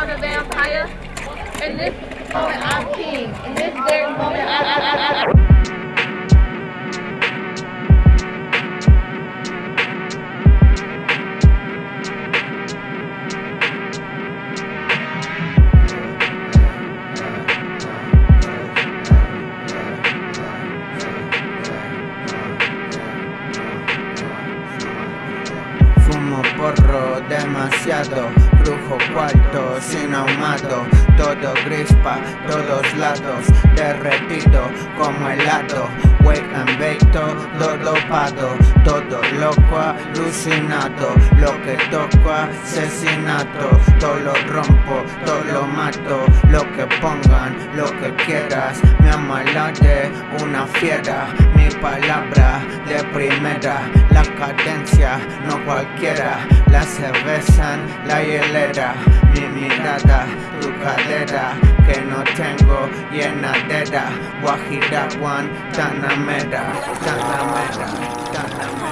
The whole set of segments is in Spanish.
called the vampire. In this moment, I'm king. In this very moment, I, I, I, I porro demasiado, brujo cuarto sin ahumato, todo grispa, todos lados, derretido como helado, wake and bake todo dopado, todo loco alucinado, lo que toco asesinato, todo lo rompo, todo lo mato, lo que que quieras, me amalade una fiera, mi palabra de primera, la cadencia no cualquiera, la cerveza en la hielera, mi mirada, tu cadera, que no tengo llenadera, Guajira, Guantanamera, Guantanamera, Guantanamera.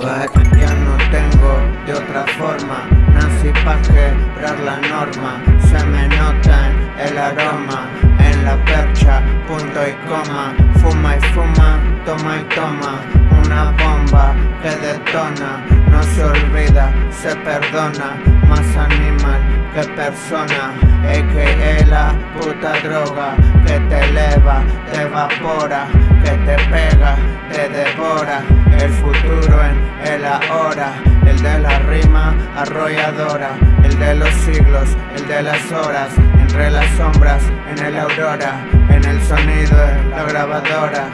What? Ya no tengo de otra forma Nací pa' quebrar la norma. Se me nota en el aroma En la percha, punto y coma. Fuma y fuma, toma y toma. Una bomba que detona No se olvida, se perdona. Más animal que persona A.K.A. la puta droga Que te eleva, te evapora Que te pega, te devora. El futuro en el ahora El de la rima arrolladora El de los siglos, el de las horas Entre las sombras, en el aurora En el sonido de la grabadora